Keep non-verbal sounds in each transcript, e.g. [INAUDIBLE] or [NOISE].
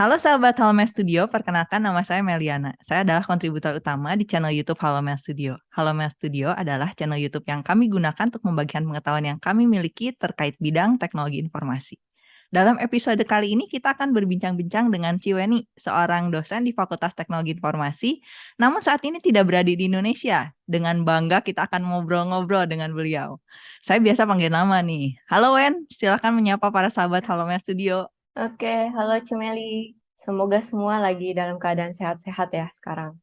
Halo sahabat Halomen Studio, perkenalkan nama saya Meliana. Saya adalah kontributor utama di channel YouTube Halomen Studio. Halomen Studio adalah channel YouTube yang kami gunakan untuk membagikan pengetahuan yang kami miliki terkait bidang teknologi informasi. Dalam episode kali ini kita akan berbincang-bincang dengan Ciweni, seorang dosen di Fakultas Teknologi Informasi, namun saat ini tidak berada di Indonesia. Dengan bangga kita akan ngobrol-ngobrol dengan beliau. Saya biasa panggil nama nih. Halo Wen, silakan menyapa para sahabat Halomen Studio. Oke, halo Cemeli. Semoga semua lagi dalam keadaan sehat-sehat ya sekarang.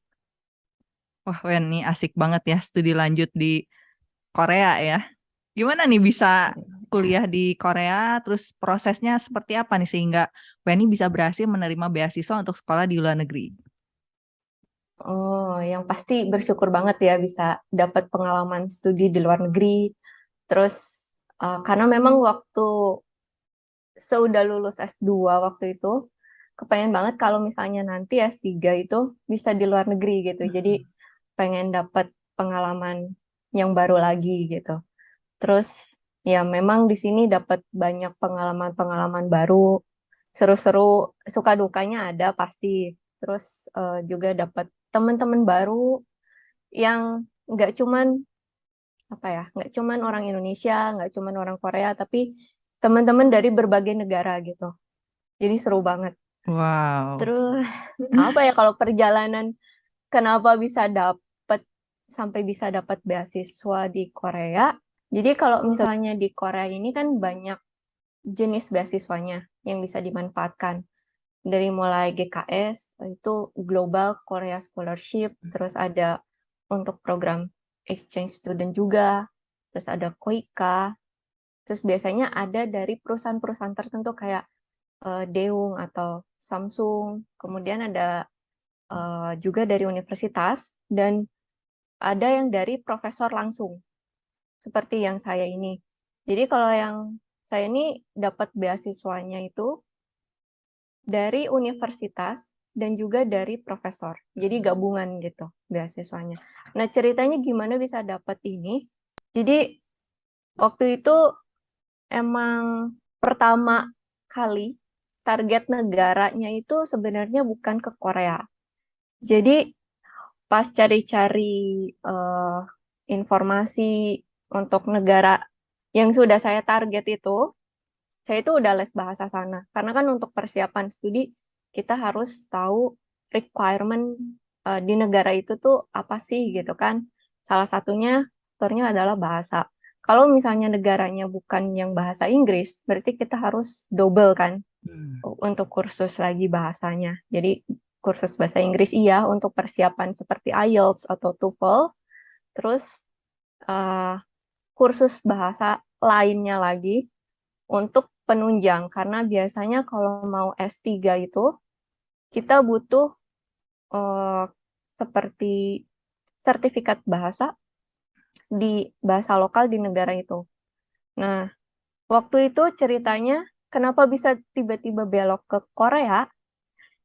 Wah, Wen, nih asik banget ya studi lanjut di Korea ya. Gimana nih bisa kuliah di Korea, terus prosesnya seperti apa nih sehingga Weni bisa berhasil menerima beasiswa untuk sekolah di luar negeri? Oh, yang pasti bersyukur banget ya bisa dapat pengalaman studi di luar negeri. Terus uh, karena memang waktu seudah lulus S2 waktu itu kepengen banget kalau misalnya nanti S3 itu bisa di luar negeri gitu. Hmm. Jadi pengen dapat pengalaman yang baru lagi gitu. Terus ya memang di sini dapat banyak pengalaman-pengalaman baru, seru-seru, suka dukanya ada pasti. Terus uh, juga dapat teman-teman baru yang nggak cuman apa ya, nggak cuman orang Indonesia, nggak cuman orang Korea, tapi teman-teman dari berbagai negara gitu. Jadi seru banget. Wow. Terus apa ya kalau perjalanan kenapa bisa dapat sampai bisa dapat beasiswa di Korea? Jadi kalau misalnya di Korea ini kan banyak jenis beasiswanya yang bisa dimanfaatkan. Dari mulai GKS, itu Global Korea Scholarship, terus ada untuk program exchange student juga, terus ada KOIKA, Terus biasanya ada dari perusahaan-perusahaan tertentu kayak uh, Deung atau Samsung. Kemudian ada uh, juga dari universitas dan ada yang dari profesor langsung. Seperti yang saya ini. Jadi kalau yang saya ini dapat beasiswanya itu dari universitas dan juga dari profesor. Jadi gabungan gitu beasiswanya. Nah, ceritanya gimana bisa dapat ini? Jadi waktu itu emang pertama kali target negaranya itu sebenarnya bukan ke Korea. Jadi pas cari-cari uh, informasi untuk negara yang sudah saya target itu, saya itu udah les bahasa sana. Karena kan untuk persiapan studi kita harus tahu requirement uh, di negara itu tuh apa sih gitu kan. Salah satunya faktornya adalah bahasa. Kalau misalnya negaranya bukan yang bahasa Inggris, berarti kita harus double kan hmm. untuk kursus lagi bahasanya. Jadi kursus bahasa Inggris iya untuk persiapan seperti IELTS atau TOEFL. Terus uh, kursus bahasa lainnya lagi untuk penunjang karena biasanya kalau mau S3 itu kita butuh uh, seperti sertifikat bahasa di bahasa lokal di negara itu. Nah, waktu itu ceritanya kenapa bisa tiba-tiba belok ke Korea?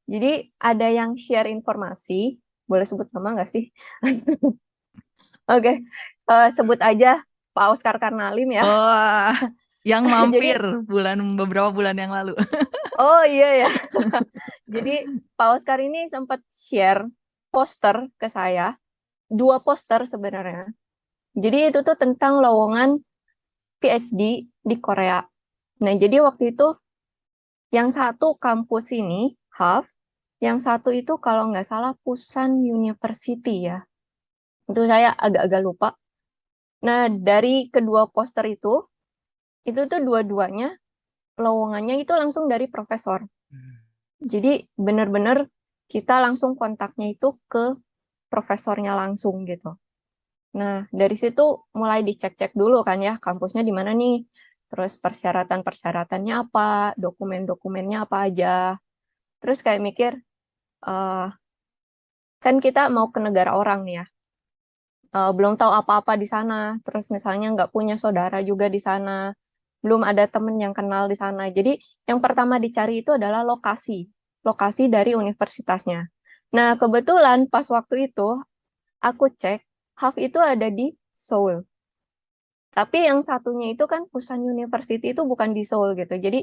Jadi ada yang share informasi, boleh sebut nama nggak sih? [LAUGHS] Oke, okay. uh, eh, sebut aja Pak Oscar Karnalim ya. Oh, yang [LAUGHS] mampir Jadi, bulan beberapa bulan yang lalu. [LAUGHS] oh iya ya. Jadi Pak Oscar ini sempat share poster ke saya, dua poster sebenarnya. Jadi itu tuh tentang lowongan PhD di Korea. Nah, jadi waktu itu yang satu kampus ini, HAF, yang satu itu kalau nggak salah Pusan University ya. Itu saya agak-agak lupa. Nah, dari kedua poster itu, itu tuh dua-duanya lowongannya itu langsung dari profesor. Hmm. Jadi benar-benar kita langsung kontaknya itu ke profesornya langsung gitu. Nah, dari situ mulai dicek-cek dulu kan ya, kampusnya di mana nih, terus persyaratan-persyaratannya apa, dokumen-dokumennya apa aja. Terus kayak mikir, uh, kan kita mau ke negara orang nih ya, uh, belum tahu apa-apa di sana, terus misalnya nggak punya saudara juga di sana, belum ada temen yang kenal di sana. Jadi yang pertama dicari itu adalah lokasi, lokasi dari universitasnya. Nah, kebetulan pas waktu itu aku cek Half itu ada di Seoul. Tapi yang satunya itu kan Pusan University itu bukan di Seoul gitu. Jadi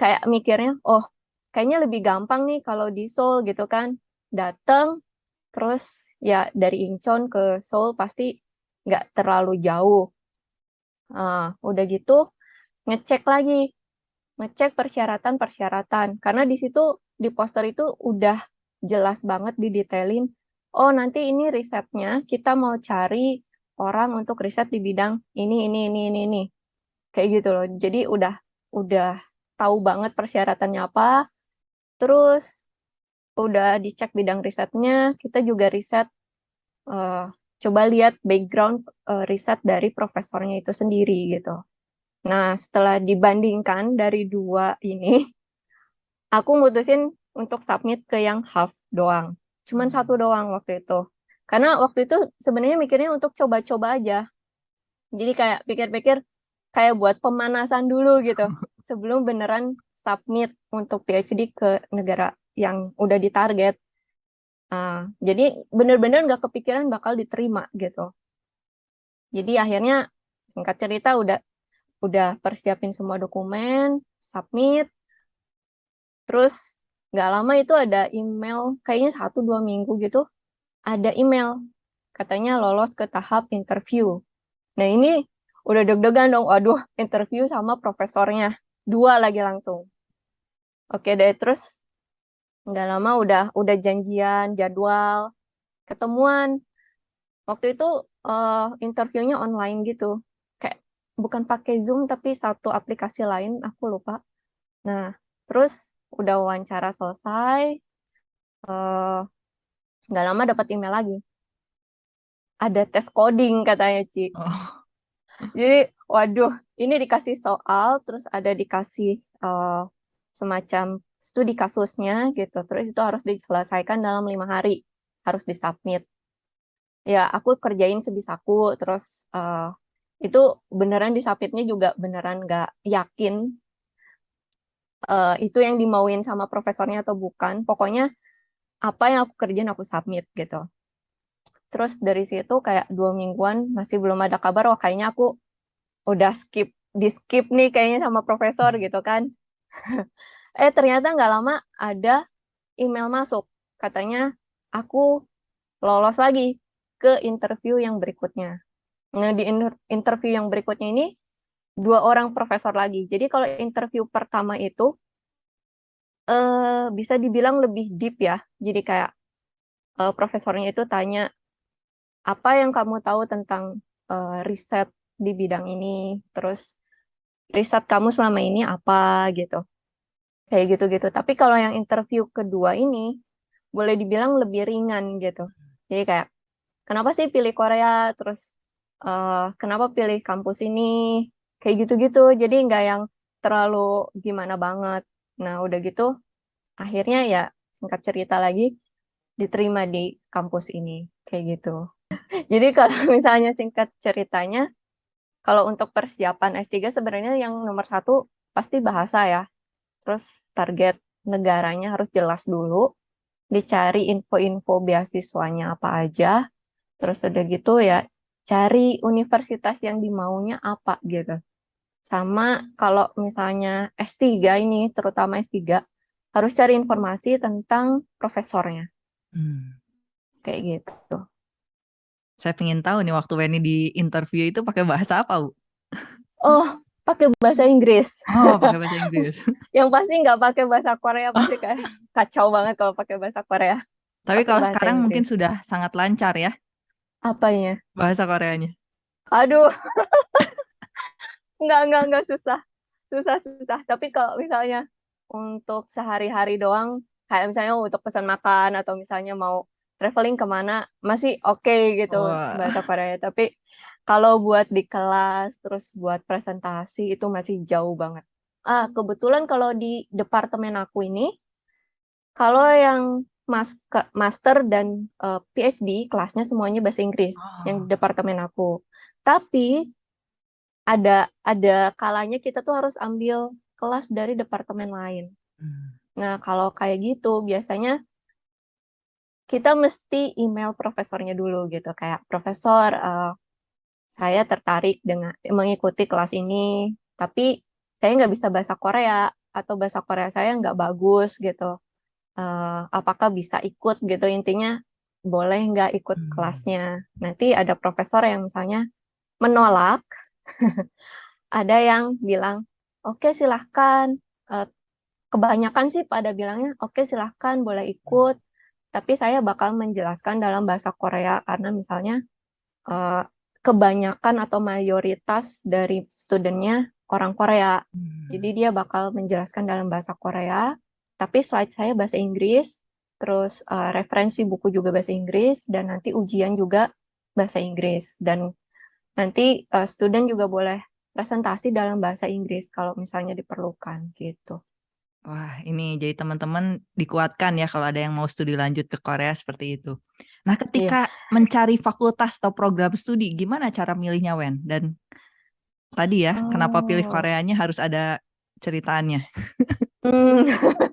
kayak mikirnya, oh kayaknya lebih gampang nih kalau di Seoul gitu kan. Datang, terus ya dari Incheon ke Seoul pasti nggak terlalu jauh. Uh, udah gitu ngecek lagi, ngecek persyaratan-persyaratan. Karena di situ di poster itu udah jelas banget didetailin, oh nanti ini risetnya kita mau cari orang untuk riset di bidang ini, ini, ini, ini, ini. Kayak gitu loh. Jadi udah udah tahu banget persyaratannya apa, terus udah dicek bidang risetnya, kita juga riset, uh, coba lihat background uh, riset dari profesornya itu sendiri gitu. Nah, setelah dibandingkan dari dua ini, [LAUGHS] aku mutusin untuk submit ke yang half doang. Cuman satu hmm. doang waktu itu. Karena waktu itu sebenarnya mikirnya untuk coba-coba aja. Jadi kayak pikir-pikir kayak buat pemanasan dulu gitu. [LAUGHS] Sebelum beneran submit untuk PhD ke negara yang udah ditarget. Uh, jadi bener-bener nggak kepikiran bakal diterima gitu. Jadi akhirnya singkat cerita udah udah persiapin semua dokumen, submit, terus nggak lama itu ada email, kayaknya satu dua minggu gitu, ada email katanya lolos ke tahap interview. Nah ini udah deg-degan dong, waduh [LAUGHS] interview sama profesornya, dua lagi langsung. Oke deh, terus nggak lama udah udah janjian jadwal ketemuan. Waktu itu uh, interviewnya online gitu, kayak bukan pakai Zoom tapi satu aplikasi lain, aku lupa. Nah, terus udah wawancara selesai, uh, nggak lama dapat email lagi. Ada tes coding katanya, Ci. Oh. Jadi, waduh, ini dikasih soal, terus ada dikasih uh, semacam studi kasusnya gitu. Terus itu harus diselesaikan dalam lima hari, harus disubmit. Ya, aku kerjain sebisaku, terus uh, itu beneran disubmitnya juga beneran nggak yakin uh, itu yang dimauin sama profesornya atau bukan. Pokoknya apa yang aku kerjain aku submit gitu. Terus dari situ kayak dua mingguan masih belum ada kabar, wah kayaknya aku udah skip di skip nih kayaknya sama profesor gitu kan. [LAUGHS] eh ternyata nggak lama ada email masuk katanya aku lolos lagi ke interview yang berikutnya. Nah di interview yang berikutnya ini dua orang profesor lagi. Jadi kalau interview pertama itu uh, bisa dibilang lebih deep ya. Jadi kayak uh, profesornya itu tanya apa yang kamu tahu tentang uh, riset di bidang ini, terus riset kamu selama ini apa gitu kayak gitu-gitu. Tapi kalau yang interview kedua ini boleh dibilang lebih ringan gitu. Jadi kayak kenapa sih pilih Korea, terus uh, kenapa pilih kampus ini, kayak gitu-gitu. Jadi nggak yang terlalu gimana banget. Nah udah gitu akhirnya ya singkat cerita lagi diterima di kampus ini kayak gitu. [LAUGHS] Jadi kalau [LAUGHS] misalnya singkat ceritanya, kalau untuk persiapan S3 sebenarnya yang nomor satu pasti bahasa ya terus target negaranya harus jelas dulu, dicari info-info beasiswanya apa aja, terus udah gitu ya cari universitas yang dimaunya apa gitu. Sama kalau misalnya S3 ini, terutama S3, harus cari informasi tentang profesornya. Hmm. Kayak gitu. Saya pengen tahu nih waktu Weni di interview itu pakai bahasa apa, Bu? Oh, pakai bahasa Inggris. Oh, pakai bahasa Inggris. [LAUGHS] yang pasti nggak pakai bahasa Korea pasti kayak kacau banget kalau pakai bahasa Korea. Tapi kalau sekarang Inggris. mungkin sudah sangat lancar ya. Apanya? Bahasa Koreanya. Aduh. Nggak, nggak, nggak susah. Susah, susah. Tapi kalau misalnya untuk sehari-hari doang, kayak misalnya untuk pesan makan atau misalnya mau traveling ke mana, masih oke okay gitu Wah. bahasa Korea. Tapi kalau buat di kelas, terus buat presentasi itu masih jauh banget. Ah, kebetulan kalau di departemen aku ini, kalau yang mas master dan uh, eh, PhD kelasnya semuanya bahasa Inggris oh. yang di departemen aku. Tapi ada ada kalanya kita tuh harus ambil kelas dari departemen lain. Hmm. Nah, kalau kayak gitu biasanya kita mesti email profesornya dulu gitu kayak profesor uh, saya tertarik dengan mengikuti kelas ini, tapi saya nggak bisa bahasa Korea. atau bahasa Korea saya nggak bagus gitu. Uh, apakah bisa ikut gitu intinya boleh nggak ikut hmm. kelasnya. Nanti ada profesor yang misalnya menolak, [LAUGHS] ada yang bilang oke okay, silahkan. Uh, kebanyakan sih pada bilangnya oke okay, silahkan boleh ikut, tapi saya bakal menjelaskan dalam bahasa Korea karena misalnya uh, kebanyakan atau mayoritas dari studentnya orang Korea. Hmm. Jadi dia bakal menjelaskan dalam bahasa Korea, tapi slide saya bahasa Inggris, terus uh, referensi buku juga bahasa Inggris, dan nanti ujian juga bahasa Inggris. Dan nanti uh, student juga boleh presentasi dalam bahasa Inggris kalau misalnya diperlukan gitu. Wah, ini jadi teman-teman dikuatkan ya kalau ada yang mau studi lanjut ke Korea seperti itu. Nah, ketika yeah. mencari fakultas atau program studi, gimana cara milihnya, Wen? Dan tadi ya, oh. kenapa pilih oh. Koreanya harus ada ceritanya? Hmm.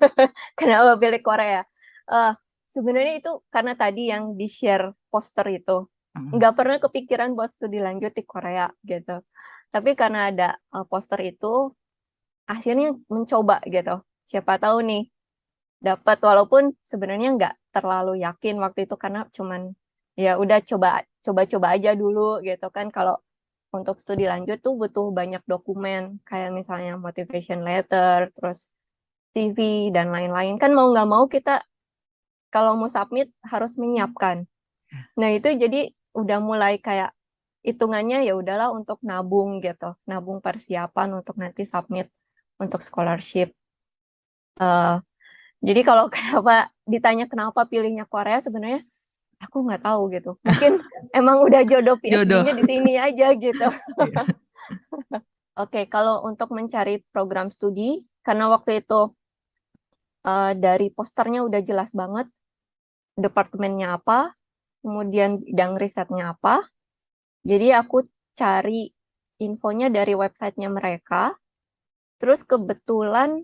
[LAUGHS] kenapa pilih Korea? Uh, sebenarnya itu karena tadi yang di-share poster itu. Hmm. Nggak pernah kepikiran buat studi lanjut di Korea gitu. Tapi karena ada uh, poster itu, akhirnya mencoba gitu. Siapa tahu nih dapat. Walaupun sebenarnya nggak terlalu yakin waktu itu karena cuman ya udah coba coba-coba aja dulu gitu kan. Kalau untuk studi lanjut tuh butuh banyak dokumen kayak misalnya motivation letter terus CV dan lain-lain. Kan mau nggak mau kita kalau mau submit harus menyiapkan. Nah itu jadi udah mulai kayak hitungannya ya udahlah untuk nabung gitu nabung persiapan untuk nanti submit untuk scholarship Uh, jadi kalau [LAUGHS] kenapa ditanya kenapa pilihnya Korea sebenarnya aku nggak tahu gitu. [LAUGHS] Mungkin emang udah jodoh PhD-nya di sini aja gitu. [LAUGHS] Iya. Oke, okay, kalau untuk mencari program studi, karena waktu itu uh, dari posternya udah jelas banget departemennya apa, kemudian bidang risetnya apa. Jadi aku cari infonya dari websitenya mereka. Terus kebetulan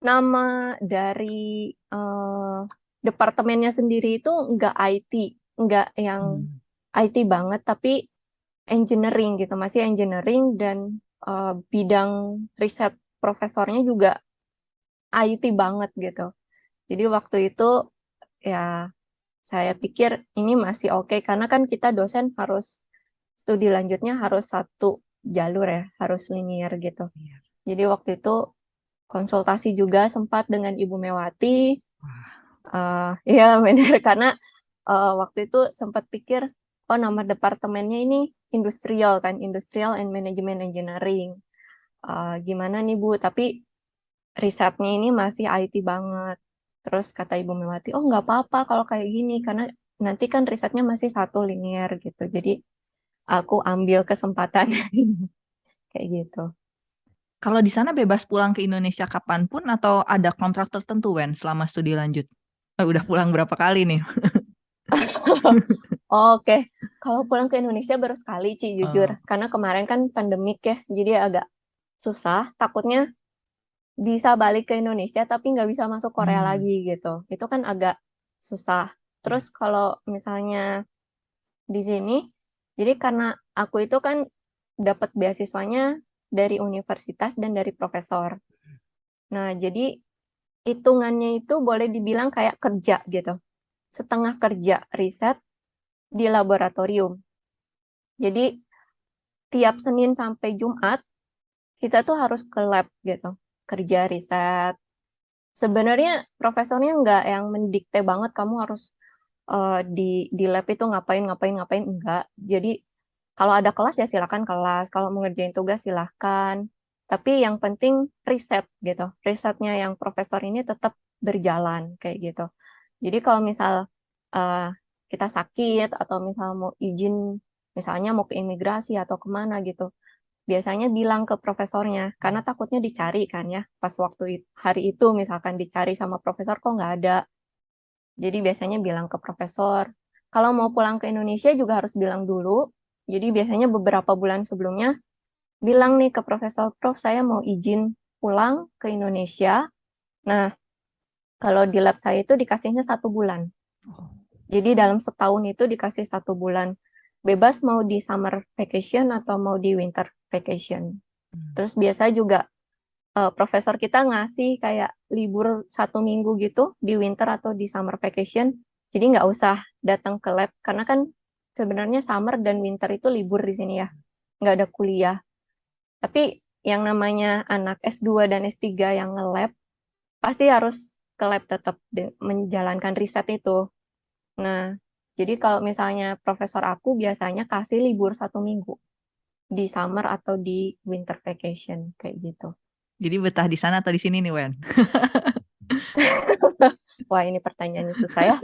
nama dari uh, departemennya sendiri itu nggak IT, nggak yang hmm. IT banget, tapi engineering gitu, masih engineering dan uh, bidang riset profesornya juga IT banget gitu. Jadi waktu itu ya saya pikir ini masih oke okay, karena kan kita dosen harus studi lanjutnya harus satu jalur ya, harus linear gitu. Iya. Jadi waktu itu konsultasi juga sempat dengan Ibu Mewati. Uh, ya benar karena uh, waktu itu sempat pikir oh nama departemennya ini industrial kan industrial and management engineering uh, gimana nih Bu tapi risetnya ini masih IT banget terus kata Ibu Mewati oh nggak apa-apa kalau kayak gini karena nanti kan risetnya masih satu linear gitu jadi aku ambil kesempatan [LAUGHS] kayak gitu kalau di sana bebas pulang ke Indonesia kapan pun atau ada kontrak tertentu, Wen, selama studi lanjut? Oh, udah pulang berapa kali nih? [LAUGHS] Oke, okay. kalau pulang ke Indonesia baru sekali, Ci, jujur. Oh. Karena kemarin kan pandemik ya, jadi agak susah. Takutnya bisa balik ke Indonesia tapi nggak bisa masuk Korea hmm. lagi gitu. Itu kan agak susah. Terus kalau misalnya di sini, jadi karena aku itu kan dapat beasiswanya dari universitas dan dari profesor. Nah, jadi hitungannya itu boleh dibilang kayak kerja gitu. Setengah kerja riset di laboratorium. Jadi tiap Senin sampai Jumat kita tuh harus ke lab gitu, kerja riset. Sebenarnya profesornya nggak yang mendikte banget kamu harus uh, di di lab itu ngapain ngapain ngapain enggak. Jadi kalau ada kelas ya silakan kelas, kalau mau ngerjain tugas silahkan. Tapi yang penting riset gitu. Risetnya yang profesor ini tetap berjalan kayak gitu. Jadi kalau misal uh, kita sakit atau misal mau izin, misalnya mau ke imigrasi atau ke mana gitu, biasanya bilang ke profesornya karena takutnya dicari kan ya pas waktu hari itu misalkan dicari sama profesor kok nggak ada jadi biasanya bilang ke profesor kalau mau pulang ke Indonesia juga harus bilang dulu jadi biasanya beberapa bulan sebelumnya bilang nih ke profesor, Prof saya mau izin pulang ke Indonesia. Nah, kalau di lab saya itu dikasihnya satu bulan. Jadi dalam setahun itu dikasih satu bulan. Bebas mau di summer vacation atau mau di winter vacation. Hmm. Terus biasa juga uh, profesor kita ngasih kayak libur satu minggu gitu di winter atau di summer vacation. Jadi nggak usah datang ke lab karena kan sebenarnya summer dan winter itu libur di sini ya, nggak ada kuliah. Tapi yang namanya anak S2 dan S3 yang nge-lab, pasti harus ke lab tetap menjalankan riset itu. Nah, jadi kalau misalnya profesor aku biasanya kasih libur satu minggu di summer atau di winter vacation kayak gitu. Jadi betah di sana atau di sini nih, Wen? [LAUGHS] Wah, ini pertanyaannya susah ya.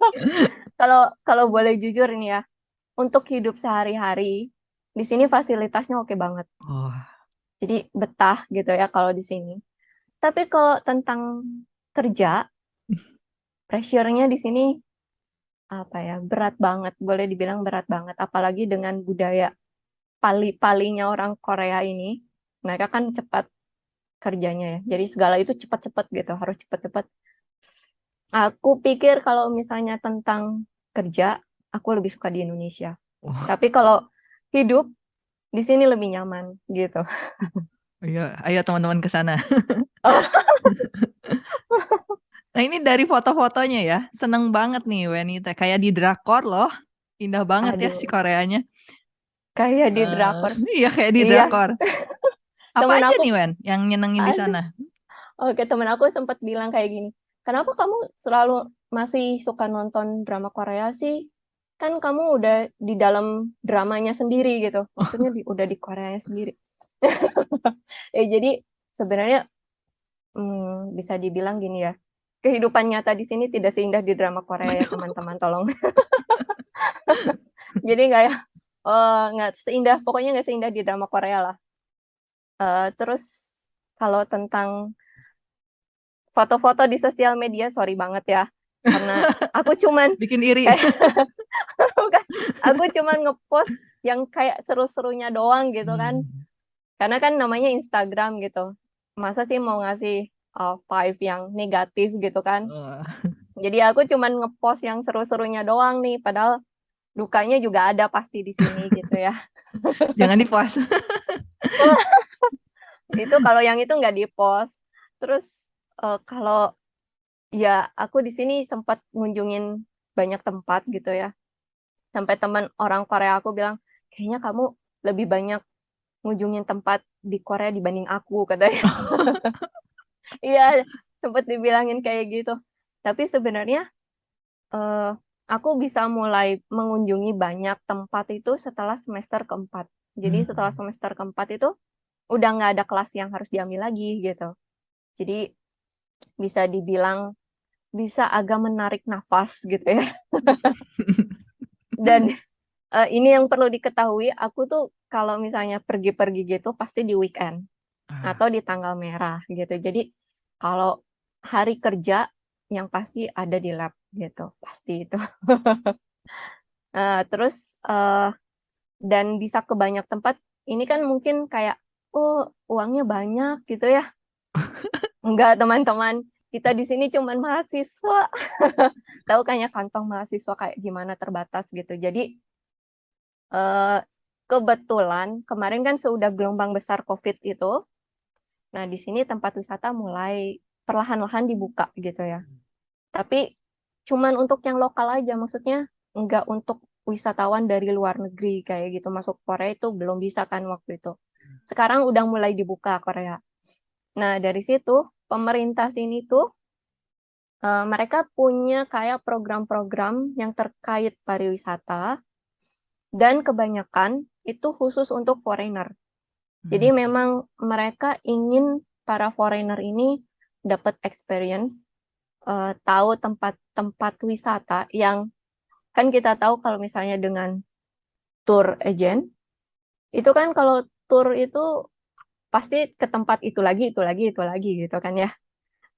[LAUGHS] Kalau kalau boleh jujur nih ya, untuk hidup sehari-hari di sini fasilitasnya oke banget. Oh. Jadi betah gitu ya kalau di sini. Tapi kalau tentang kerja, [LAUGHS] pressure-nya di sini apa ya, berat banget, boleh dibilang berat banget. Apalagi dengan budaya pali-palinya orang Korea ini, mereka kan cepat kerjanya ya. Jadi segala itu cepat-cepat gitu, harus cepat-cepat. Aku pikir kalau misalnya tentang kerja, aku lebih suka di Indonesia. Oh. Tapi kalau hidup di sini lebih nyaman gitu. [LAUGHS] Iya, ayo teman-teman ke sana. [LAUGHS] nah ini dari foto-fotonya ya, seneng banget nih Wenita, kayak di drakor loh, indah banget Aduh. ya si Koreanya. Kayak di uh, drakor. Iya kayak di iya. drakor. [LAUGHS] Apa temen aja aku, nih Wen yang nyenengin di sana? Oke temen aku sempat bilang kayak gini, kenapa kamu selalu masih suka nonton drama Korea sih? kan kamu udah di dalam dramanya sendiri gitu maksudnya di, udah di Korea sendiri [LAUGHS] ya jadi sebenarnya hmm, bisa dibilang gini ya kehidupan nyata di sini tidak seindah di drama Korea ya teman-teman tolong [LAUGHS] jadi nggak ya uh, nggak seindah pokoknya nggak seindah di drama Korea lah. Uh, terus kalau tentang foto-foto di sosial media sorry banget ya. Karena [LAUGHS] aku cuman bikin iri. [LAUGHS] bukan aku cuman ngepost yang kayak seru-serunya doang gitu kan. Hmm. karena kan namanya Instagram gitu. Masa sih mau ngasih uh, five yang negatif gitu kan? Uh. jadi aku cuman ngepost yang seru-serunya doang nih padahal dukanya juga ada pasti di sini [LAUGHS] gitu ya. Jangan di post [LAUGHS] itu kalau yang itu nggak di post terus uh, kalau ya aku di sini sempat ngunjungin banyak tempat gitu ya. Sampai teman orang Korea aku bilang kayaknya kamu lebih banyak ngunjungin tempat di Korea dibanding aku katanya. [LAUGHS] Iya sempat dibilangin kayak gitu. Tapi sebenarnya uh, aku bisa mulai mengunjungi banyak tempat itu setelah semester keempat jadi hmm. setelah semester keempat itu udah nggak ada kelas yang harus diambil lagi gitu jadi bisa dibilang bisa agak menarik nafas gitu ya dan uh, ini yang perlu diketahui, aku tuh kalau misalnya pergi-pergi gitu pasti di weekend ah. atau di tanggal merah gitu. Jadi kalau hari kerja yang pasti ada di lab gitu, pasti itu. uh, [LAUGHS] terus uh, dan bisa ke banyak tempat. Ini kan mungkin kayak oh uangnya banyak gitu ya. [LAUGHS] Enggak teman-teman kita di sini cuman mahasiswa. [LAUGHS] Tahu kan ya kantong mahasiswa kayak gimana terbatas gitu. Jadi eh, kebetulan kemarin kan sudah gelombang besar COVID itu. Nah, di sini tempat wisata mulai perlahan-lahan dibuka gitu ya. Tapi cuman untuk yang lokal aja maksudnya enggak untuk wisatawan dari luar negeri kayak gitu masuk Korea itu belum bisa kan waktu itu. Sekarang udah mulai dibuka Korea. Nah, dari situ pemerintah sini tuh uh, mereka punya kayak program-program yang terkait pariwisata dan kebanyakan itu khusus untuk foreigner. Jadi hmm. memang mereka ingin para foreigner ini dapat experience, uh, tahu tempat-tempat wisata yang kan kita tahu kalau misalnya dengan tour agent itu kan kalau tour itu pasti ke tempat itu lagi, itu lagi, itu lagi gitu kan ya.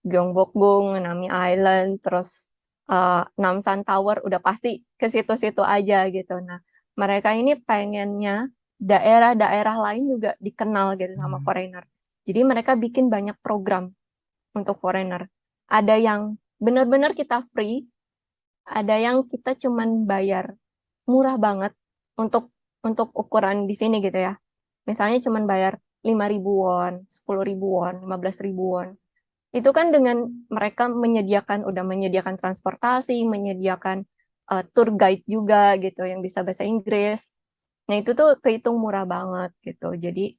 Gyeongbokgung, Nami Island, terus uh, Namsan Tower udah pasti ke situ-situ aja gitu. Nah, mereka ini pengennya daerah-daerah lain juga dikenal gitu sama hmm. foreigner. Jadi mereka bikin banyak program untuk foreigner. Ada yang benar-benar kita free, ada yang kita cuman bayar murah banget untuk untuk ukuran di sini gitu ya. Misalnya cuman bayar 5.000 won, 10.000 won, 15.000 won. Itu kan dengan mereka menyediakan udah menyediakan transportasi, menyediakan uh, tour guide juga gitu yang bisa bahasa Inggris. Nah, itu tuh kehitung murah banget gitu. Jadi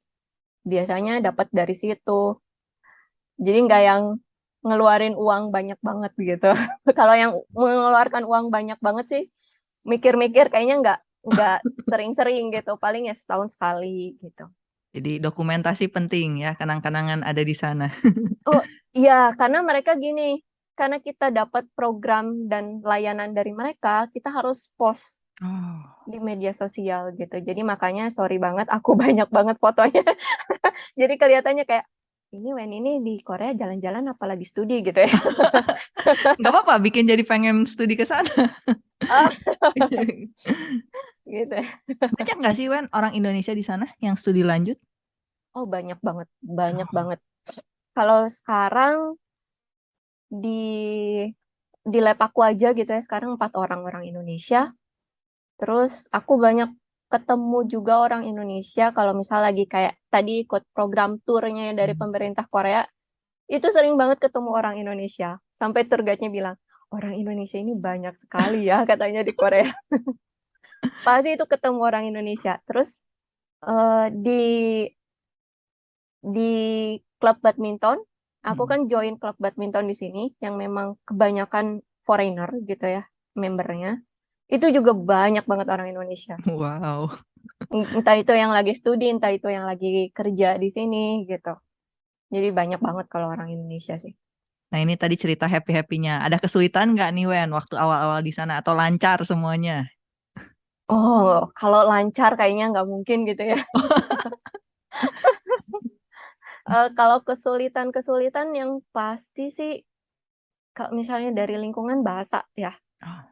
biasanya dapat dari situ. Jadi nggak yang ngeluarin uang banyak banget gitu. [LAUGHS] Kalau yang mengeluarkan uang banyak banget sih mikir-mikir kayaknya nggak nggak [LAUGHS] sering-sering gitu. Paling ya setahun sekali gitu. Jadi dokumentasi penting ya, kenang-kenangan ada di sana. [LAUGHS] Oh, iya, karena mereka gini, karena kita dapat program dan layanan dari mereka, kita harus post Oh. di media sosial gitu. Jadi makanya sorry banget aku banyak banget fotonya. Jadi kelihatannya kayak ini Wen ini di Korea jalan-jalan apalagi studi gitu ya. [LAUGHS] Nggak apa-apa, bikin jadi pengen studi ke sana. Oh. [LAUGHS] gitu. ya. Banyak nggak sih Wen orang Indonesia di sana yang studi lanjut? Oh banyak banget, banyak Oh. banget. Kalau sekarang di di lab aku aja gitu ya sekarang empat orang orang Indonesia. Terus aku banyak ketemu juga orang Indonesia kalau misal lagi kayak tadi ikut program turnya dari Hmm. pemerintah Korea, itu sering banget ketemu orang Indonesia. Sampai tour guide-nya bilang, orang Indonesia ini banyak sekali ya [LAUGHS] katanya di Korea. [LAUGHS] Pasti itu ketemu orang Indonesia. Terus eh, di di klub badminton, aku Hmm. kan join klub badminton di sini yang memang kebanyakan foreigner gitu ya membernya. Itu juga banyak banget orang Indonesia. Wow. Entah itu yang lagi studi, entah itu yang lagi kerja di sini gitu. Jadi banyak banget kalau orang Indonesia sih. Nah ini tadi cerita happy-happynya. Ada kesulitan nggak nih Wen waktu awal-awal di sana atau lancar semuanya? Oh, kalau lancar kayaknya nggak mungkin gitu ya. [LAUGHS] Eh, kalau kesulitan-kesulitan yang pasti sih, kalau misalnya dari lingkungan bahasa ya. Oh.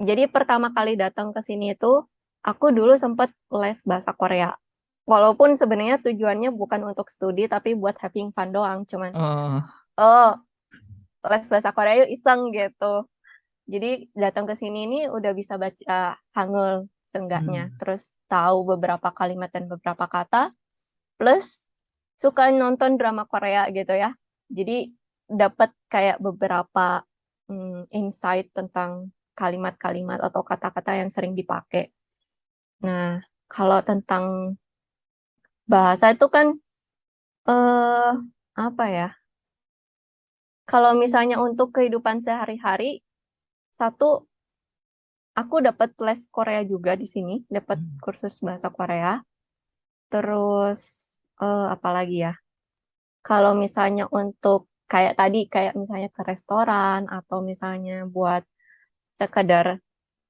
Jadi pertama kali datang ke sini itu, aku dulu sempat les bahasa Korea. Walaupun sebenarnya tujuannya bukan untuk studi, tapi buat having fun doang. Cuman, Oh. oh, les bahasa Korea yuk iseng gitu. Jadi datang ke sini ini udah bisa baca Hangul seenggaknya. Hmm. Terus tahu beberapa kalimat dan beberapa kata. Plus suka nonton drama Korea gitu ya. Jadi dapat kayak beberapa hmm, insight tentang kalimat-kalimat atau kata-kata yang sering dipakai. Nah, kalau tentang bahasa itu kan eh apa ya? Kalau misalnya untuk kehidupan sehari-hari, satu aku dapat les Korea juga di sini, dapat Hmm. kursus bahasa Korea. Terus eh, apa lagi ya? Kalau misalnya untuk kayak tadi, kayak misalnya ke restoran atau misalnya buat sekedar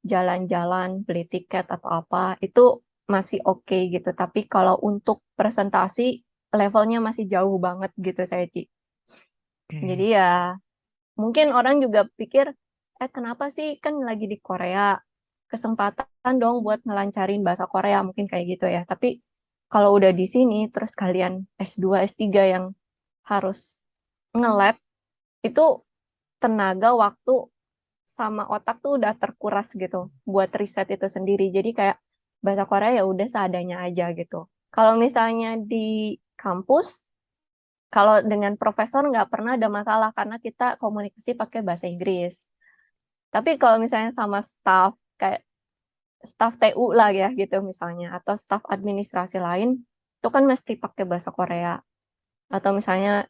jalan-jalan, beli tiket atau apa, itu masih oke gitu. Tapi kalau untuk presentasi, levelnya masih jauh banget gitu saya, Ci. Jadi ya mungkin orang juga pikir, eh kenapa sih kan lagi di Korea, kesempatan dong buat ngelancarin bahasa Korea, mungkin kayak gitu ya. Tapi kalau udah di sini, terus kalian S2, S3 yang harus nge-lab, itu tenaga, waktu, sama otak tuh udah terkuras gitu buat riset itu sendiri. Jadi kayak bahasa Korea ya udah seadanya aja gitu. Kalau misalnya di kampus, kalau dengan profesor nggak pernah ada masalah karena kita komunikasi pakai bahasa Inggris. Tapi kalau misalnya sama staff kayak staff TU lah ya gitu misalnya atau staff administrasi lain itu kan mesti pakai bahasa Korea. Atau misalnya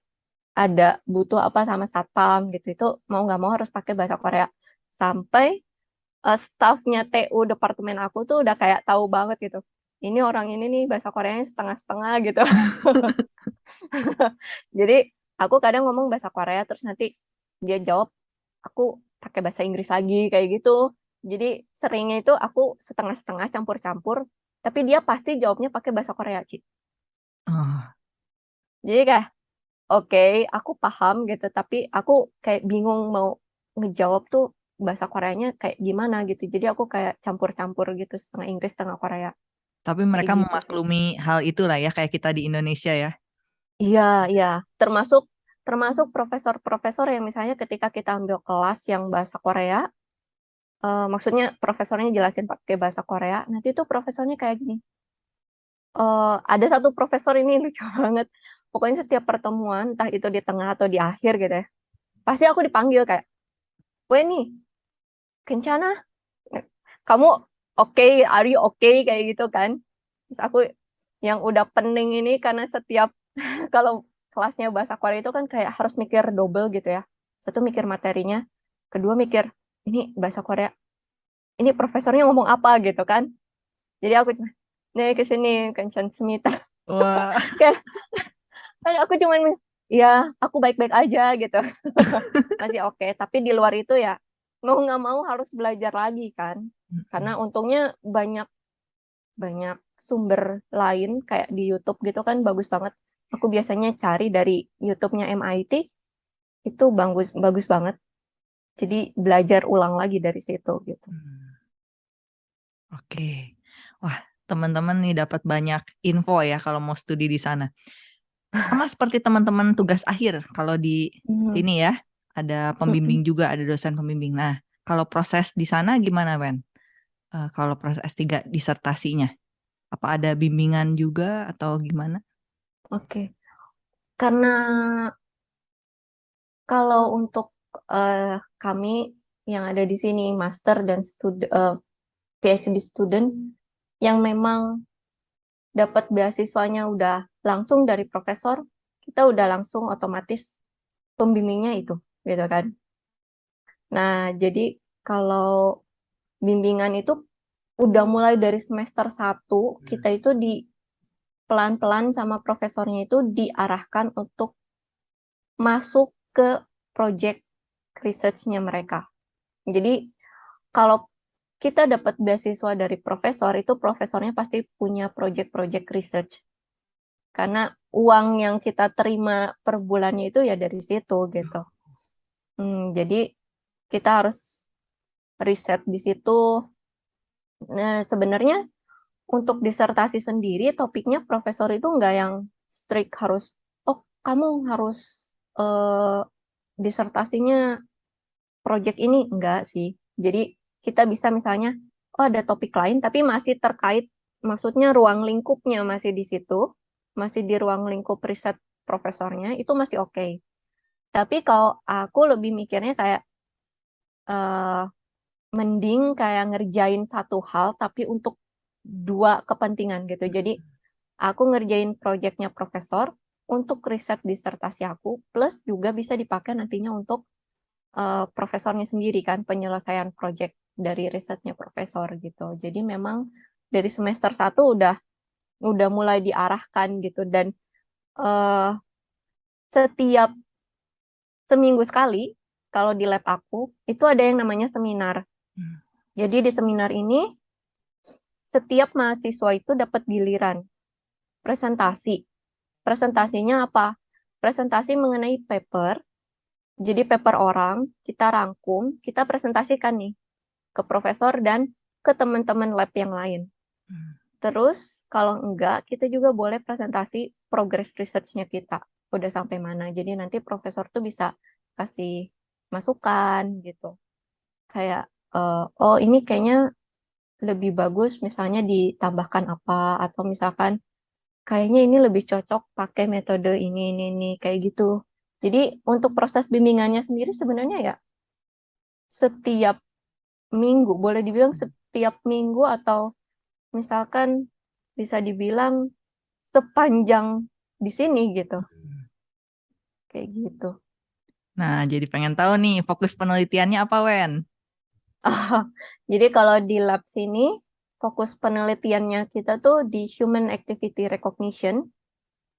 ada butuh apa sama satpam gitu itu mau nggak mau harus pakai bahasa Korea. Sampai uh, staffnya TU departemen aku tuh udah kayak tahu banget gitu. Ini orang ini nih bahasa Koreanya setengah-setengah gitu. [LAUGHS] Jadi aku kadang ngomong bahasa Korea terus nanti dia jawab aku pakai bahasa Inggris lagi kayak gitu. Jadi seringnya itu aku setengah-setengah campur-campur, tapi dia pasti jawabnya pakai bahasa Korea, Ci. Oh. Jadi kayak oke, aku paham gitu, tapi aku kayak bingung mau ngejawab tuh bahasa Koreanya kayak gimana gitu. Jadi aku kayak campur-campur gitu, setengah Inggris, setengah Korea. Tapi mereka gitu memaklumi hal itulah ya kayak kita di Indonesia ya. Iya, iya. Termasuk termasuk profesor-profesor yang misalnya ketika kita ambil kelas yang bahasa Korea, eh, maksudnya profesornya jelasin pakai bahasa Korea, nanti tuh profesornya kayak gini. eee, ada satu profesor ini [LAUGHS] lucu banget, pokoknya setiap pertemuan, entah itu di tengah atau di akhir gitu ya, pasti aku dipanggil kayak, "Weni, kencana? Kamu oke okay, are you okay kayak gitu kan? Terus aku yang udah pening ini karena setiap [LAUGHS] kalau kelasnya bahasa Korea itu kan kayak harus mikir double gitu ya. Satu mikir materinya kedua mikir ini bahasa Korea ini profesornya ngomong apa? gitu kan. Jadi aku cuma nih ke sini kencan semita wah. [LAUGHS] Kayak kan aku cuman ya aku baik-baik aja gitu. [LAUGHS] Masih oke okay. tapi di luar itu ya mau nggak mau harus belajar lagi kan. Karena untungnya banyak banyak sumber lain kayak di YouTube gitu kan bagus banget. Aku biasanya cari dari YouTube-nya MIT, itu bagus bagus banget. Jadi belajar ulang lagi dari situ gitu. Mmm. Oke. Wah, teman-teman nih dapat banyak info ya kalau mau studi di sana. Sama [LAUGHS] seperti teman-teman tugas akhir kalau di Mmm. ini ya, ada pembimbing juga, ada dosen pembimbing. Nah, kalau proses di sana gimana, Wen? Eee, kalau proses S3 disertasinya? Apa ada bimbingan juga atau gimana? Oke. Karena kalau untuk, eee, kami yang ada di sini master dan stud eee, PhD student yang memang dapat beasiswanya udah langsung dari profesor, kita udah langsung otomatis pembimbingnya itu, gitu kan. Nah, jadi kalau bimbingan itu udah mulai dari semester 1, kita itu di pelan-pelan sama profesornya itu diarahkan untuk masuk ke project research-nya mereka. Jadi kalau kita dapat beasiswa dari profesor, itu profesornya pasti punya project-project research. Karena uang yang kita terima per bulannya itu ya dari situ gitu. Mmm, jadi kita harus riset di situ. Nah, sebenarnya untuk disertasi sendiri topiknya profesor itu nggak yang strict harus, "Oh, kamu harus, eee, disertasinya project ini," enggak sih. Jadi kita bisa misalnya, oh ada topik lain tapi masih terkait maksudnya ruang lingkupnya masih di situ, masih di ruang lingkup riset profesornya, itu masih oke. Tapi kalau aku lebih mikirnya kayak, eee, mending kayak ngerjain satu hal tapi untuk 2 kepentingan gitu. Jadi Mhm. aku ngerjain projeknya profesor untuk riset disertasi aku, plus juga bisa dipakai nantinya untuk, eee, profesornya sendiri kan, penyelesaian project dari risetnya profesor gitu. Jadi memang dari semester 1 udah udah mulai diarahkan gitu dan, eee, setiap seminggu sekali, kalau di lab aku, itu ada yang namanya seminar. Mmm. Jadi di seminar ini, setiap mahasiswa itu dapat giliran presentasi. Presentasinya apa? Presentasi mengenai paper. Jadi paper orang, kita rangkum, kita presentasikan nih ke profesor dan ke teman-teman lab yang lain. Mmm. Terus kalau enggak, kita juga boleh presentasi progress research-nya kita, udah sampai mana. Jadi nanti profesor tuh bisa kasih masukan gitu. Kayak, eee, "Oh ini kayaknya lebih bagus misalnya ditambahkan apa," atau misalkan, "Kayaknya ini lebih cocok pakai metode ini ini ini," kayak gitu. Jadi untuk proses bimbingannya sendiri sebenarnya ya setiap minggu, boleh dibilang setiap minggu atau misalkan bisa dibilang sepanjang di sini gitu. Kayak gitu. Nah, jadi pengen tahu nih fokus penelitiannya apa, Wen? Oh, jadi kalau di lab sini, fokus penelitiannya kita tuh di human activity recognition.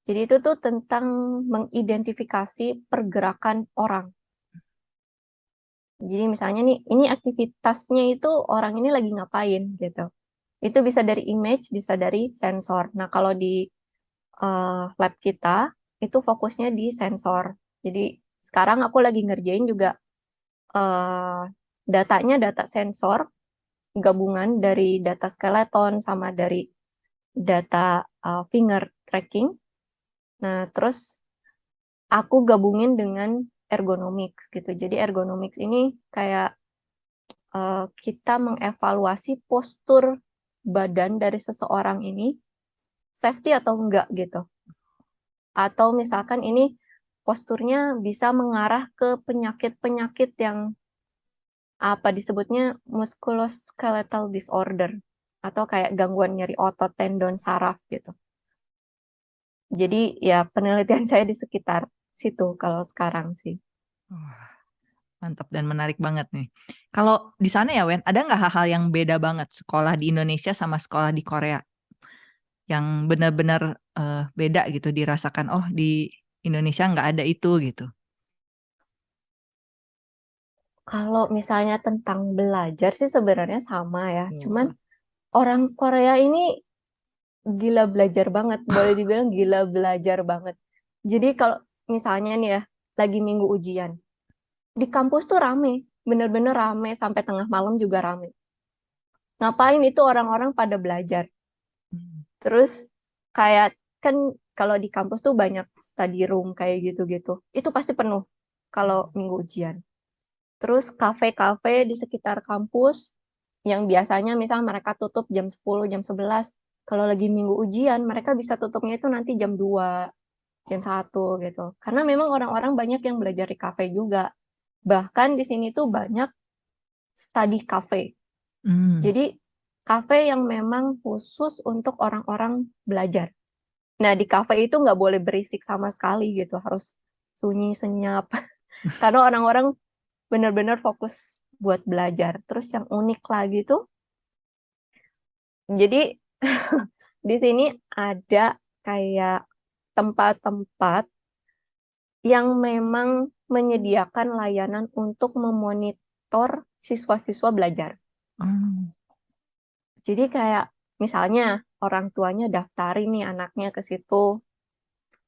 Jadi itu tuh tentang mengidentifikasi pergerakan orang. Jadi misalnya nih, ini aktivitasnya itu orang ini lagi ngapain gitu. Itu bisa dari image, bisa dari sensor. Nah, kalau di, eee, lab kita, itu fokusnya di sensor. Jadi sekarang aku lagi ngerjain juga, eee, datanya data sensor, gabungan dari data skeleton sama dari data, eee, finger tracking. Nah, terus aku gabungin dengan ergonomics gitu. Jadi ergonomics ini kayak, eee, kita mengevaluasi postur badan dari seseorang ini safety atau enggak gitu. Atau misalkan ini posturnya bisa mengarah ke penyakit-penyakit yang apa disebutnya musculoskeletal disorder atau kayak gangguan nyeri otot, tendon, saraf gitu. Jadi ya penelitian [LAUGHS] saya di sekitar situ kalau sekarang sih. Mantap dan menarik banget nih. Kalau di sana ya Wen, ada nggak hal-hal yang beda banget sekolah di Indonesia sama sekolah di Korea? Yang benar-benar uh, beda gitu dirasakan, oh di Indonesia nggak ada itu gitu. Kalau misalnya tentang belajar sih sebenarnya sama ya, cuman orang Korea ini gila belajar banget, boleh dibilang gila belajar banget. Jadi kalau misalnya nih ya, lagi minggu ujian, di kampus tuh rame, bener-bener rame, sampai tengah malam juga rame. Ngapain itu orang-orang pada belajar? Terus kayak kan kalau di kampus tuh banyak study room kayak gitu-gitu, itu pasti penuh kalau minggu ujian. Terus kafe-kafe di sekitar kampus yang biasanya misal mereka tutup jam 10, jam 11, kalau lagi minggu ujian mereka bisa tutupnya itu nanti jam 2 jam 1 gitu. Karena memang orang-orang banyak yang belajar di kafe juga. Bahkan di sini tuh banyak study cafe hmm. jadi kafe yang memang khusus untuk orang-orang belajar nah di kafe itu nggak boleh berisik sama sekali gitu harus sunyi senyap [LAUGHS] karena orang-orang benar-benar fokus buat belajar terus yang unik lagi tuh jadi [LAUGHS] di sini ada kayak tempat-tempat yang memang menyediakan layanan untuk memonitor siswa-siswa belajar. Hmm. Jadi kayak misalnya orang tuanya daftarin nih anaknya ke situ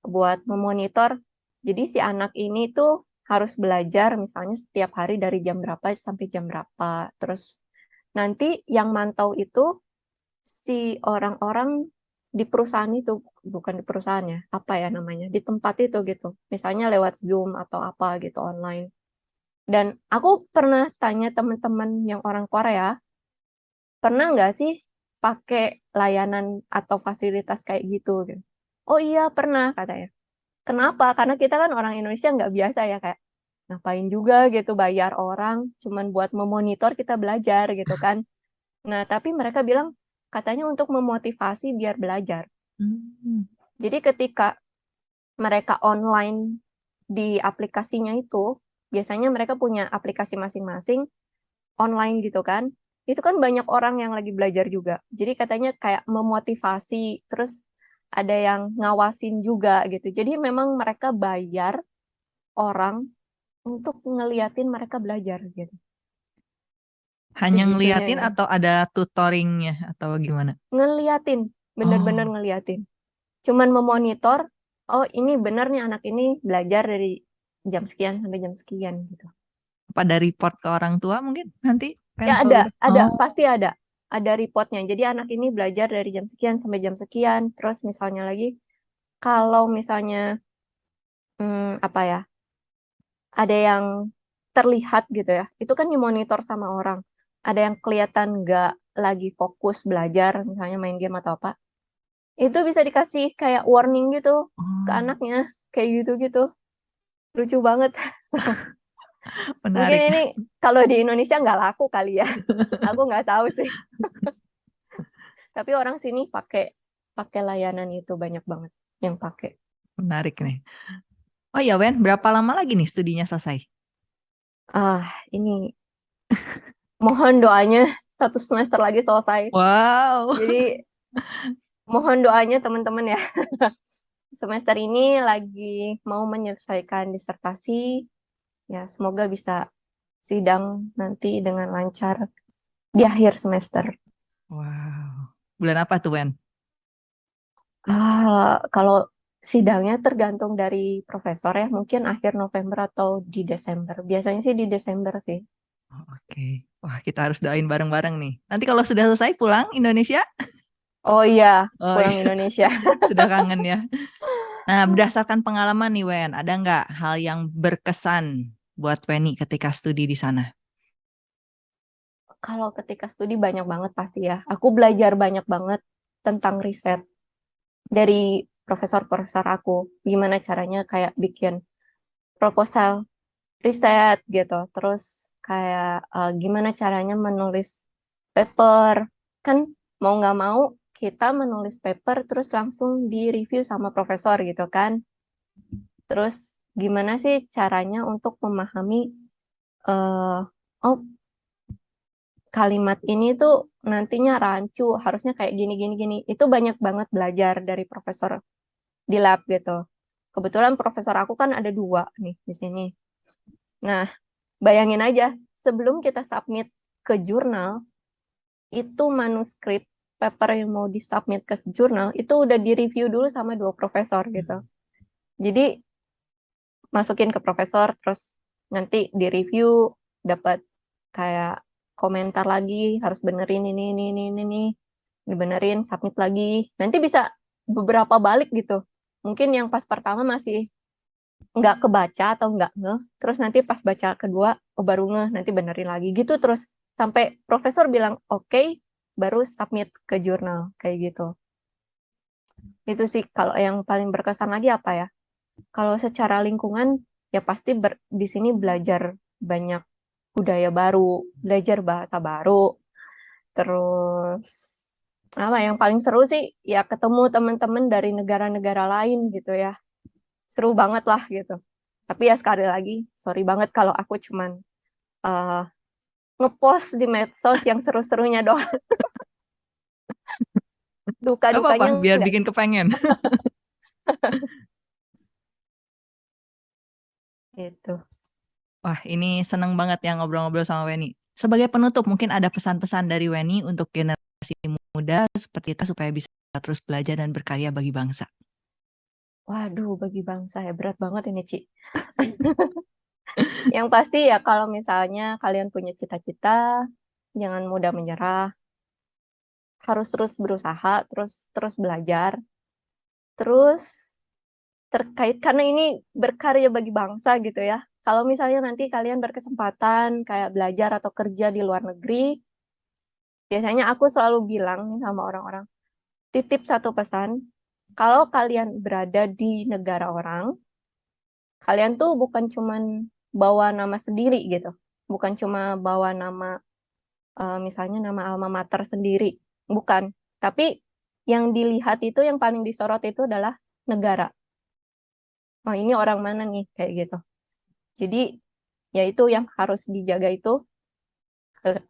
buat memonitor. Jadi si anak ini tuh harus belajar misalnya setiap hari dari jam berapa sampai jam berapa. Terus nanti yang mantau itu si orang-orang di perusahaan itu bukan di perusahaannya apa ya namanya di tempat itu gitu misalnya lewat zoom atau apa gitu online dan aku pernah tanya teman-teman yang orang Korea pernah nggak sih pakai layanan atau fasilitas kayak gitu, gitu oh iya pernah katanya kenapa karena kita kan orang Indonesia nggak biasa ya kayak ngapain juga gitu bayar orang cuman buat memonitor kita belajar gitu kan nah tapi mereka bilang katanya untuk memotivasi biar belajar. Hmm. Jadi ketika mereka online di aplikasinya itu, biasanya mereka punya aplikasi masing-masing online gitu kan. Itu kan banyak orang yang lagi belajar juga. Jadi katanya kayak memotivasi, terus ada yang ngawasin juga gitu. Jadi memang mereka bayar orang untuk ngeliatin mereka belajar gitu. Hanya ngeliatin ya. atau ada tutoringnya atau gimana? Ngeliatin, bener-bener oh. ngeliatin. Cuman memonitor, oh ini bener nih anak ini belajar dari jam sekian sampai jam sekian gitu. Apa ada report ke orang tua mungkin nanti? Ya ada, ada oh. pasti ada. Ada reportnya. Jadi anak ini belajar dari jam sekian sampai jam sekian. Terus misalnya lagi, kalau misalnya hmm, apa ya, ada yang terlihat gitu ya, itu kan dimonitor sama orang ada yang kelihatan nggak lagi fokus belajar, misalnya main game atau apa, itu bisa dikasih kayak warning gitu ke oh. anaknya, kayak gitu-gitu. Lucu banget. [LAUGHS] Mungkin ini kalau di Indonesia nggak laku kali ya. [LAUGHS] Aku nggak tahu sih. [LAUGHS] Tapi orang sini pakai pakai layanan itu banyak banget yang pakai. Menarik nih. Oh ya Wen, berapa lama lagi nih studinya selesai? Ah, ini [LAUGHS] mohon doanya satu semester lagi selesai. Wow. Jadi mohon doanya teman-teman ya. semester ini lagi mau menyelesaikan disertasi. Ya, semoga bisa sidang nanti dengan lancar di akhir semester. Wow. Bulan apa tuh, Wen? Ah, kalau sidangnya tergantung dari profesor ya, mungkin akhir November atau di Desember. Biasanya sih di Desember sih. Oh, Oke. Wah, kita harus doain bareng-bareng nih. Nanti kalau sudah selesai pulang Indonesia? Oh iya, oh, pulang iya. Indonesia. [LAUGHS] sudah kangen ya. Nah, [LAUGHS] berdasarkan pengalaman nih Wen, ada nggak hal yang berkesan buat Weni ketika studi di sana? Kalau ketika studi banyak banget pasti ya. Aku belajar banyak banget tentang riset. dari profesor-profesor aku, gimana caranya kayak bikin proposal riset gitu, terus kayak uh, gimana caranya menulis paper, kan mau nggak mau kita menulis paper terus langsung di review sama profesor gitu kan. Terus gimana sih caranya untuk memahami uh, oh kalimat ini tuh nantinya rancu, harusnya kayak gini gini gini. Itu banyak banget belajar dari profesor di lab gitu. Kebetulan profesor aku kan ada dua nih di sini. Nah, bayangin aja, sebelum kita submit ke jurnal, itu manuskrip paper yang mau disubmit ke jurnal, itu udah di-review dulu sama dua profesor gitu. Jadi, masukin ke profesor, terus nanti di-review, dapat kayak komentar lagi, harus benerin ini, ini, ini, ini, ini, dibenerin, submit lagi. Nanti bisa beberapa balik gitu. Mungkin yang pas pertama masih nggak kebaca atau nggak ngeh, terus nanti pas baca kedua, oh baru ngeh, nanti benerin lagi gitu terus sampai profesor bilang oke, okay, baru submit ke jurnal kayak gitu. Itu sih kalau yang paling berkesan lagi apa ya? Kalau secara lingkungan ya pasti ber, di sini belajar banyak budaya baru, belajar bahasa baru, terus apa yang paling seru sih ya ketemu teman-teman dari negara-negara lain gitu ya seru banget lah gitu. Tapi ya sekali lagi, sorry banget kalau aku cuman uh, ngepost di medsos yang seru-serunya [LAUGHS] doang. Duka-dukanya biar bikin kepengen. [LAUGHS] itu. Wah, ini seneng banget ya ngobrol-ngobrol sama Weni. Sebagai penutup, mungkin ada pesan-pesan dari Weni untuk generasi muda seperti kita supaya bisa terus belajar dan berkarya bagi bangsa. Waduh, bagi bangsa ya berat banget ini, Ci. [LAUGHS] Yang pasti ya kalau misalnya kalian punya cita-cita, jangan mudah menyerah. Harus terus berusaha, terus terus belajar. Terus terkait karena ini berkarya bagi bangsa gitu ya. Kalau misalnya nanti kalian berkesempatan kayak belajar atau kerja di luar negeri, biasanya aku selalu bilang nih sama orang-orang, titip satu pesan, kalau kalian berada di negara orang, kalian tuh bukan cuman bawa nama sendiri gitu. Bukan cuma bawa nama, uh, misalnya nama alma mater sendiri. Bukan. Tapi yang dilihat itu, yang paling disorot itu adalah negara. Oh ini orang mana nih, kayak gitu. Jadi, ya itu yang harus dijaga itu,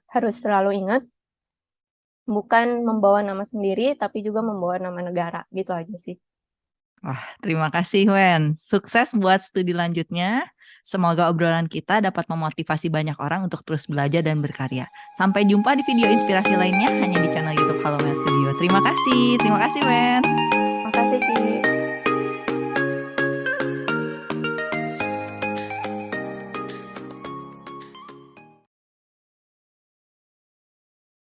harus selalu ingat, bukan membawa nama sendiri, tapi juga membawa nama negara. Gitu aja sih. Wah, terima kasih Wen. Sukses buat studi lanjutnya. Semoga obrolan kita dapat memotivasi banyak orang untuk terus belajar dan berkarya. Sampai jumpa di video inspirasi lainnya hanya di channel YouTube Halo Studio. Terima kasih. Terima kasih Wen. Terima kasih Ci.